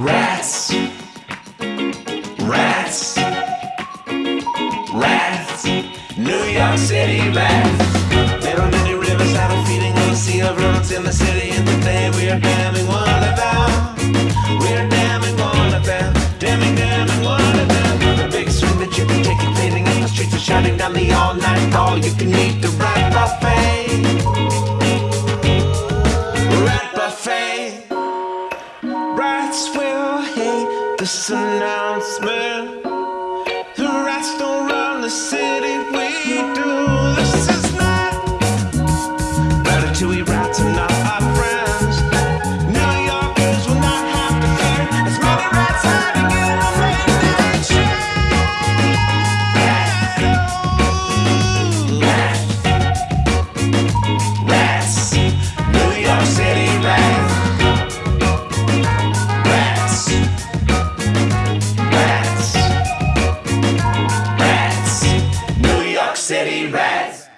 Rats. Rats. Rats. New York City rats. There are many rivers that are feeding on the sea of rodents in the city, and today we are damming one of them. We are damming one of them. Damming, damming one of them. The big swing that you can take it fading in the streets are shutting down the all night all you can eat the rat Rats will hate this announcement. The rats don't run the city, we do. This is not Ratatouille rats City rats.